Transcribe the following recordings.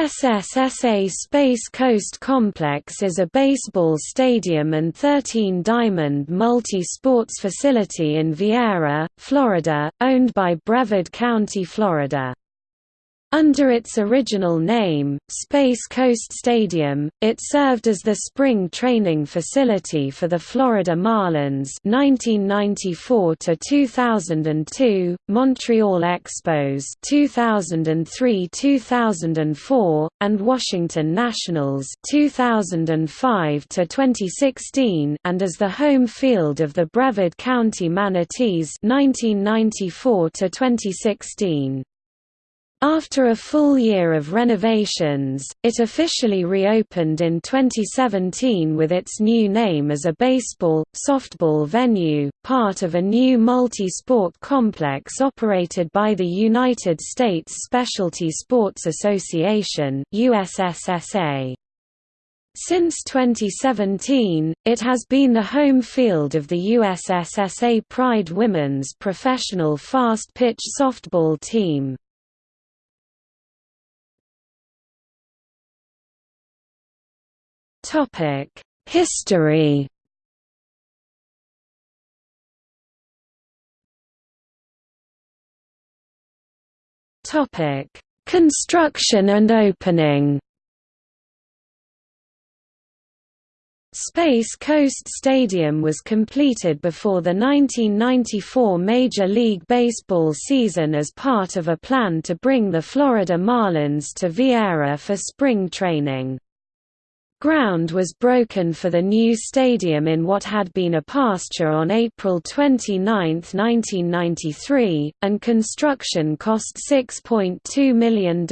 USSSA Space Coast Complex is a baseball stadium and 13-diamond multi-sports facility in Viera, Florida, owned by Brevard County, Florida. Under its original name, Space Coast Stadium, it served as the spring training facility for the Florida Marlins 1994 to 2002, Montreal Expos 2003-2004, and Washington Nationals 2005 to 2016, and as the home field of the Brevard County Manatees 1994 to 2016. After a full year of renovations, it officially reopened in 2017 with its new name as a baseball, softball venue, part of a new multi-sport complex operated by the United States Specialty Sports Association USSSA. Since 2017, it has been the home field of the USSSA Pride women's professional fast-pitch softball team. History. Topic: Construction and opening. Space Coast Stadium was completed before the 1994 Major League Baseball season as part of a plan to bring the Florida Marlins to Viera for spring training. Ground was broken for the new stadium in what had been a pasture on April 29, 1993, and construction cost $6.2 million.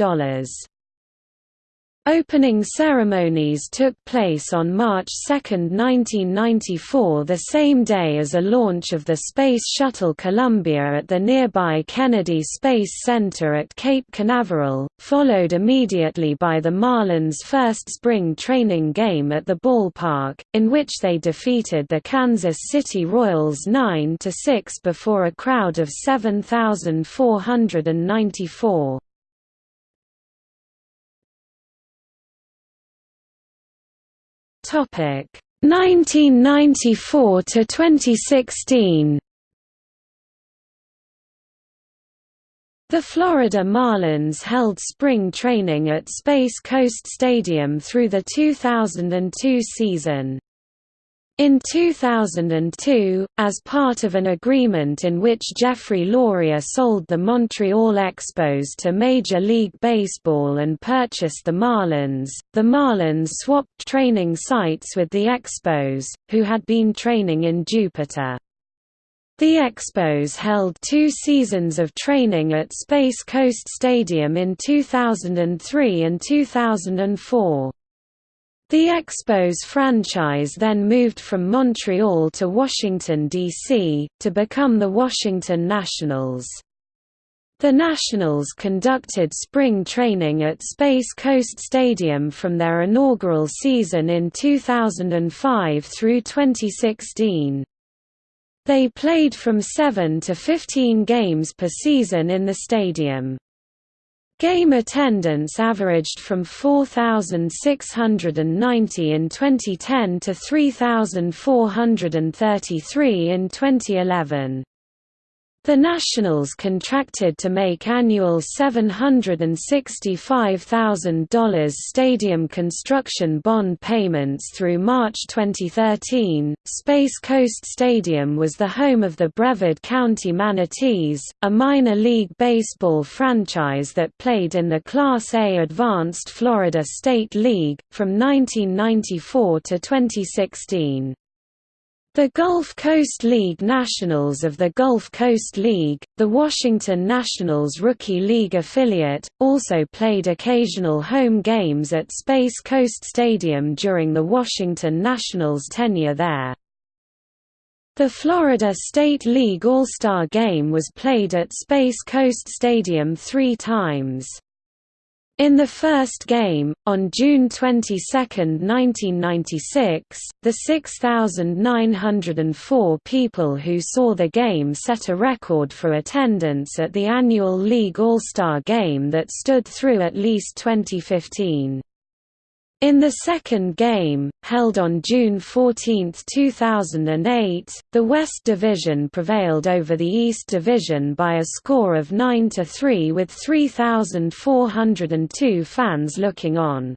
Opening ceremonies took place on March 2, 1994 the same day as a launch of the Space Shuttle Columbia at the nearby Kennedy Space Center at Cape Canaveral, followed immediately by the Marlins' first spring training game at the ballpark, in which they defeated the Kansas City Royals 9–6 before a crowd of 7,494. Topic 1994 to 2016. The Florida Marlins held spring training at Space Coast Stadium through the 2002 season. In 2002, as part of an agreement in which Jeffrey Loria sold the Montreal Expos to Major League Baseball and purchased the Marlins, the Marlins swapped training sites with the Expos, who had been training in Jupiter. The Expos held two seasons of training at Space Coast Stadium in 2003 and 2004. The Expos franchise then moved from Montreal to Washington, D.C., to become the Washington Nationals. The Nationals conducted spring training at Space Coast Stadium from their inaugural season in 2005 through 2016. They played from 7 to 15 games per season in the stadium. Game attendance averaged from 4,690 in 2010 to 3,433 in 2011. The Nationals contracted to make annual $765,000 stadium construction bond payments through March 2013. Space Coast Stadium was the home of the Brevard County Manatees, a minor league baseball franchise that played in the Class A Advanced Florida State League, from 1994 to 2016. The Gulf Coast League Nationals of the Gulf Coast League, the Washington Nationals Rookie League affiliate, also played occasional home games at Space Coast Stadium during the Washington Nationals' tenure there. The Florida State League All-Star Game was played at Space Coast Stadium three times. In the first game, on June 22, 1996, the 6,904 people who saw the game set a record for attendance at the annual League All-Star Game that stood through at least 2015. In the second game, held on June 14, 2008, the West Division prevailed over the East Division by a score of 9–3 with 3,402 fans looking on.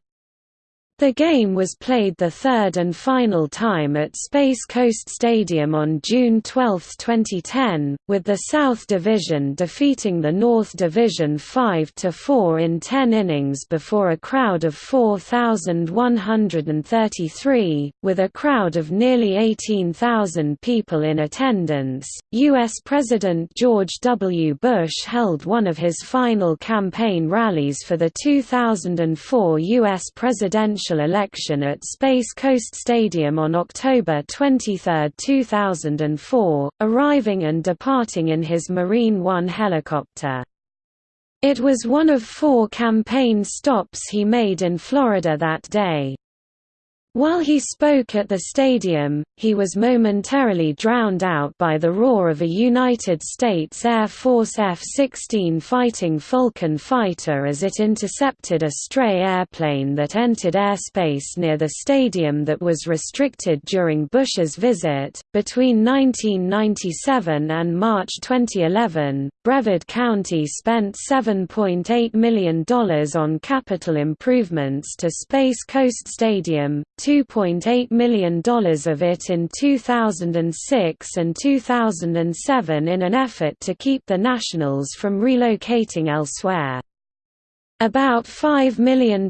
The game was played the third and final time at Space Coast Stadium on June 12, 2010, with the South Division defeating the North Division 5–4 in 10 innings before a crowd of 4,133, with a crowd of nearly 18,000 people in attendance. U.S. President George W. Bush held one of his final campaign rallies for the 2004 U.S. presidential presidential election at Space Coast Stadium on October 23, 2004, arriving and departing in his Marine One helicopter. It was one of four campaign stops he made in Florida that day. While he spoke at the stadium, he was momentarily drowned out by the roar of a United States Air Force F-16 Fighting Falcon fighter as it intercepted a stray airplane that entered airspace near the stadium that was restricted during Bush's visit. Between 1997 and March 2011, Brevard County spent $7.8 million on capital improvements to Space Coast Stadium, $2.8 million of it in 2006 and 2007 in an effort to keep the Nationals from relocating elsewhere. About $5 million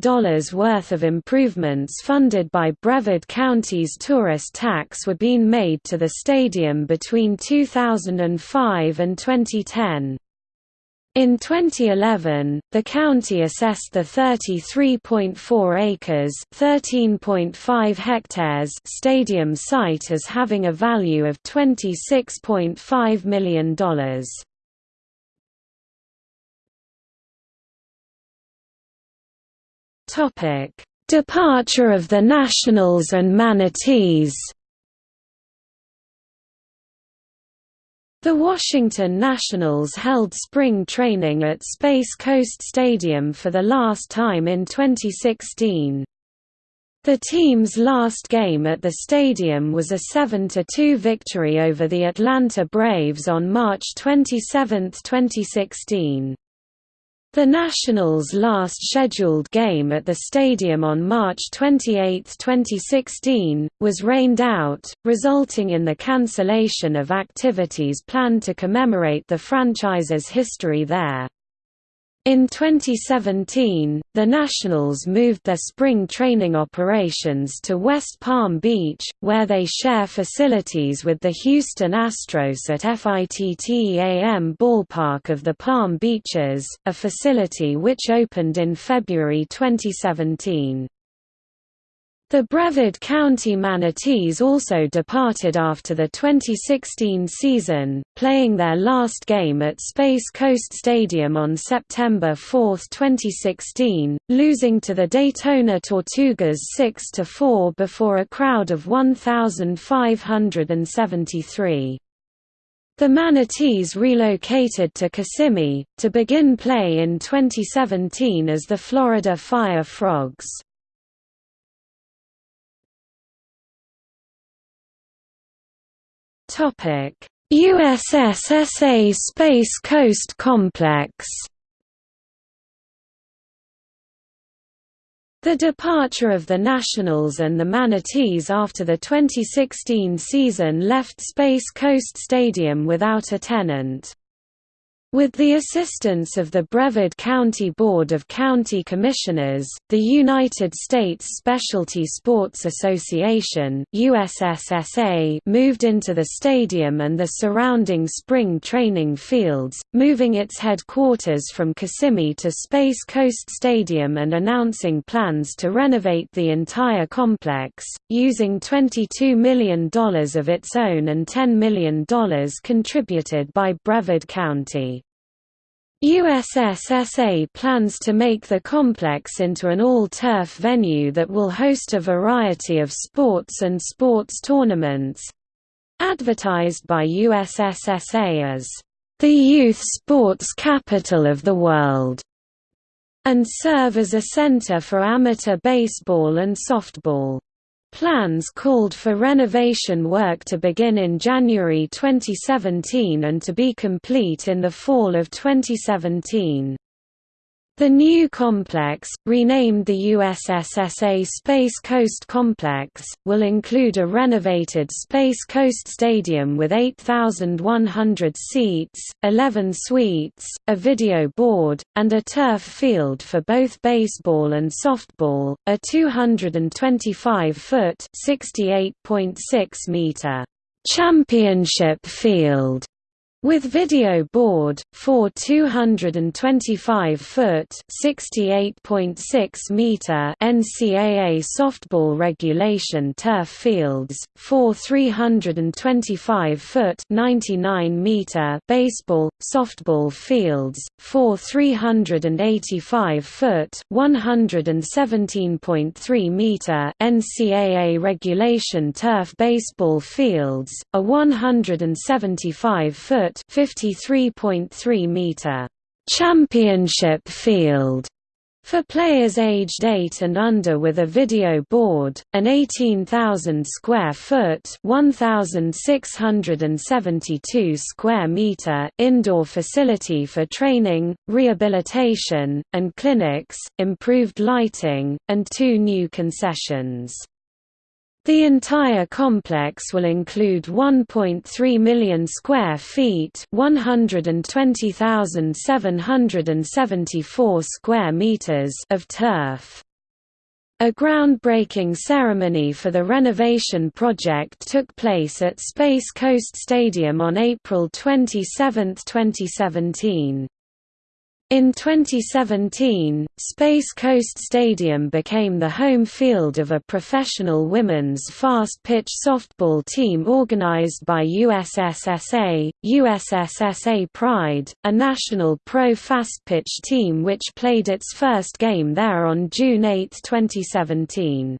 worth of improvements funded by Brevard County's tourist tax were being made to the stadium between 2005 and 2010. In 2011, the county assessed the 33.4 acres (13.5 hectares) stadium site as having a value of $26.5 million. Topic: Departure of the Nationals and Manatees. The Washington Nationals held spring training at Space Coast Stadium for the last time in 2016. The team's last game at the stadium was a 7–2 victory over the Atlanta Braves on March 27, 2016. The Nationals' last scheduled game at the stadium on March 28, 2016, was rained out, resulting in the cancellation of activities planned to commemorate the franchise's history there. In 2017, the Nationals moved their spring training operations to West Palm Beach, where they share facilities with the Houston Astros at FITTEAM Ballpark of the Palm Beaches, a facility which opened in February 2017. The Brevard County Manatees also departed after the 2016 season, playing their last game at Space Coast Stadium on September 4, 2016, losing to the Daytona Tortugas 6–4 before a crowd of 1,573. The Manatees relocated to Kissimmee, to begin play in 2017 as the Florida Fire Frogs. USSSA Space Coast Complex. The departure of the Nationals and the Manatees after the 2016 season left Space Coast Stadium without a tenant. With the assistance of the Brevard County Board of County Commissioners, the United States Specialty Sports Association USSSA moved into the stadium and the surrounding spring training fields, moving its headquarters from Kissimmee to Space Coast Stadium and announcing plans to renovate the entire complex, using $22 million of its own and $10 million contributed by Brevard County. USSSA plans to make the complex into an all-turf venue that will host a variety of sports and sports tournaments. Advertised by USSSA as, "...the youth sports capital of the world", and serve as a center for amateur baseball and softball. Plans called for renovation work to begin in January 2017 and to be complete in the fall of 2017. The new complex, renamed the USSSA Space Coast Complex, will include a renovated Space Coast Stadium with 8,100 seats, 11 suites, a video board, and a turf field for both baseball and softball, a 225-foot (68.6 meter) championship field with video board, four 225-foot (68.6 meter) NCAA softball regulation turf fields, four 325-foot (99 meter) baseball softball fields, four 385-foot (117.3 meter) NCAA regulation turf baseball fields, a 175-foot foot 53.3 meter championship field for players aged 8 and under with a video board, an 18,000 square foot (1,672 square meter) indoor facility for training, rehabilitation, and clinics, improved lighting, and two new concessions. The entire complex will include 1.3 million square feet, 120,774 square meters of turf. A groundbreaking ceremony for the renovation project took place at Space Coast Stadium on April 27, 2017. In 2017, Space Coast Stadium became the home field of a professional women's fast-pitch softball team organized by USSSA, USSSA Pride, a national pro fast-pitch team which played its first game there on June 8, 2017.